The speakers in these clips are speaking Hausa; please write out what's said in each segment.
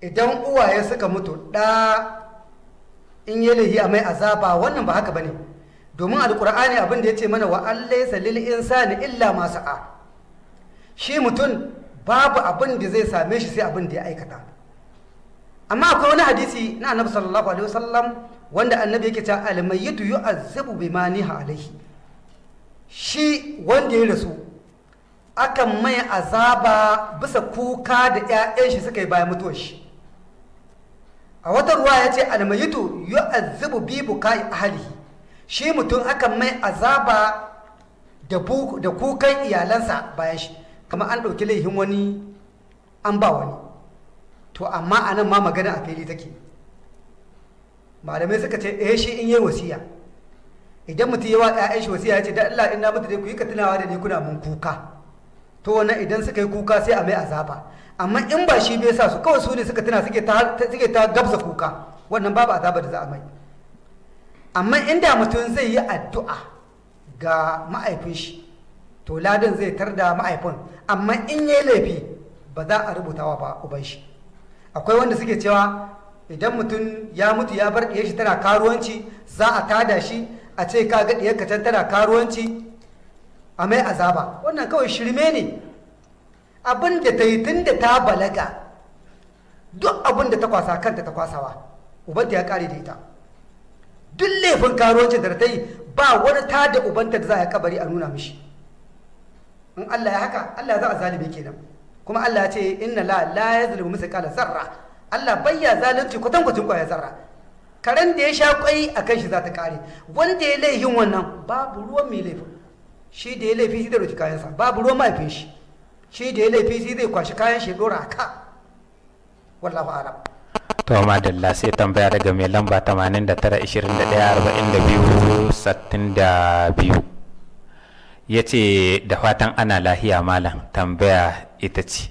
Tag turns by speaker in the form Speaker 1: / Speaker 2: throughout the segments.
Speaker 1: idan uwaye suka mutu ɗa in yi lahi a mai azaba wannan ba haka ba ne domin alkur'ani abin da ya ce mana wa allaisa lil insani illa ma sa'a. Shi mutum babu abin da zai same shi sai abin da ya aikata. Amma akwai wani hadisi na annabi sallallahu alaihi wasallam wanda annabi yake cewa almayyitu yu'azzabu bima niha alaihi shi wanda ya rasu akan mai azaba bisa kuka da 'ya'yan shi suka yi bayan mutuwar shi. A wata ruwa ya ce almayitu yu'azzibu bi bukai ahlihi. Shi mutum akan mai azaba da kukan iyalansa bayan shi. Kamar an ɗauki laifin wani an ba wani. To amma a nan ma magana a fili take. Malamai suka ce eh shi in yi wasiya. Idan mutum yawa ƴaƴan shi wasiya ya ce da Allah in na mutu dai ku yi ka tunawa da ni kuna mun kuka. To wannan idan suka yi kuka sai a mai azaba. Amma in ba shi bai sa su kawai su ne suka tuna suke ta suke ta gabza kuka wannan babu azaba da za a mai. Amma inda mutum zai yi addu'a ga ma'aifin shi to ladan zai tar da ma'aifin. Amma in yi laifi ba za a rubutawa ba uban shi. Akwai wanda suke cewa idan mutum ya mutu ya bar ɗiyar shi tana karuwanci za a tada shi a ce ka ga ɗiyar can tana karuwanci a mai azaba. Wannan kawai shirme ne. Abin da ta yi tun da ta balaga duk abin da ta kwasa kanta ta kwasawa ubanta ya kare da ita. Duk laifin karuwancin da ta yi ba wani ta da ubanta da za a kabari a nuna mishi. In Allah ya haka Allah za a zalibe kenan. Kuma Allah ya ce inna la la yazlimu misqala zarra. Allah bayya zalunci kwatan kwatin ƙwaya zarra. Karen da ya sha kwai a kan shi za ta kare wanda ya laifin wannan babu ruwan mai laifin. Shi da ya laifi shi zai roki kayansa. Babu ruwan mahaifin shi. Shi da ya laifi shi zai kwashi kayan shi dora a ka. Wallahu alam.
Speaker 2: To madalla sai tambaya daga mai lamba 89-21-42-62 ya ce da fatan ana lahiya malam. Tambaya ita ce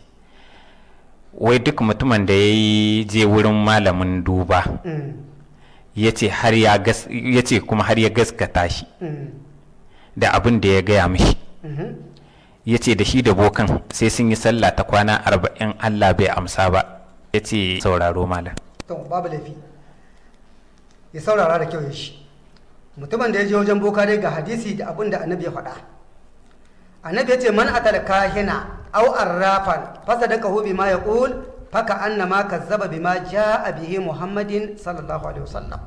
Speaker 2: wai duk mutumin da ya yi je wurin malamin duba ya ce kuma har ya gaskata shi. Da abin da ya gaya mishi. Ya ce da shi da bokan sai sun yi sallah ta kwana arba'in allah bai amsa ba. Ya ce sauraro malam.
Speaker 1: To babu laifi. Ya saurara da kyau ya shi. Mutumin da ya je wajen boka dai ga hadisi da abin da annabi ya faɗa. Annabi ya ce man atal kahina aw arrafan fasadaqahu bima yaqul faka annama kazzaba bima jaa bihi muhammadin sallallahu alaihi wasallam.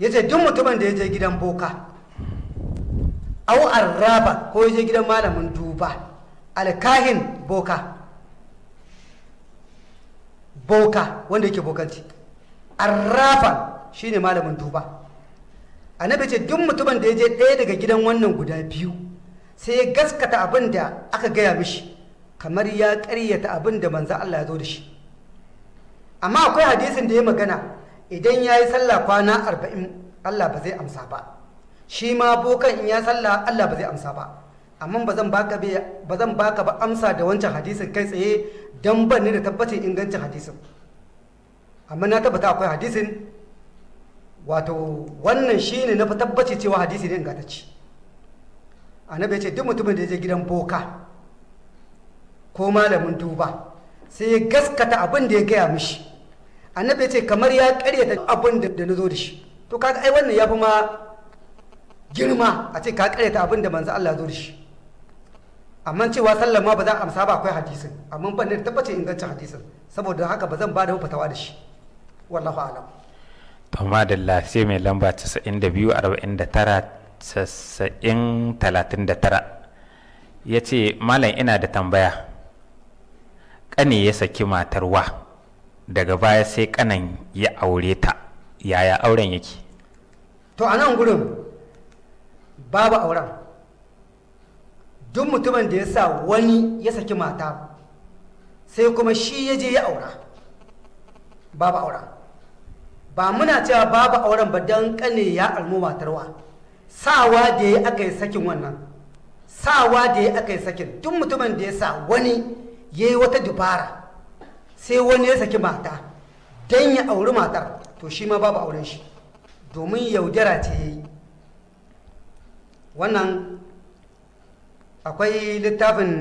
Speaker 1: Yace duk mutumin da ya je gidan boka aw arrafa ko je gidan malamin duba. Alkahin boka. Boka wanda yake bokanci. Arrafan shine malamin duba. Annabi ce duk mutumin da ya je ɗaya daga gidan wannan guda biyu sai ya gaskata abin da aka gaya mishi kamar ya ƙaryata abin da manzo Allah ya zo da shi. Amma akwai hadisin da ya magana idan ya yi sallah kwana arba'in Allah ba zai amsa ba. Shi ma bokan in ya sallah Allah ba zai amsa ba. Amma ba zan baka ba amsa da wancan hadisin kai tsaye dan ban ni da tabbacin ingancin hadisin. Amma na tabbata akwai hadisin wato wannan shine na tabbaci cewa hadisi ne ingantacce. Annabi ya ce duk mutumin da ya je gidan boka ko malamin duba sai ya gaskata abin da ya gaya mishi. Annabi ya ce kamar ya karyata abin da na zo da shi. To kaga ai wannan ya fi ma girma a ce ka karyata abin da manzo Allah zo da shi. Amma cewa sallar ma ba za a amsa ba akwai hadisin. Amma ban da tabbacin ingancin hadisin. Saboda haka ba zan ba da fatawa da shi. Wallahu alam.
Speaker 2: To madalla sai mai lamba 92 49 90 39 ya ce malam ina da tambaya. Ƙane ya saki matarwa. Daga baya sai ƙanan ya aure ta. Yaya auren yake?
Speaker 1: To a nan gurin babu auren. Duk mutumin da ya sa wani ya saki mata sai kuma shi ya je ya aura. Babu auren. Ba muna cewa babu auren ba don ƙane ya almu matarwa sawa da ya aka yi sakin wannan. Sawa da ya aka yi sakin. Duk mutumin da ya sa wani ya yi wata dubara sai wani ya saki mata don ya auri matar to shi ma babu auren shi. Domin yaudara ce ya yi. Wannan akwai littafin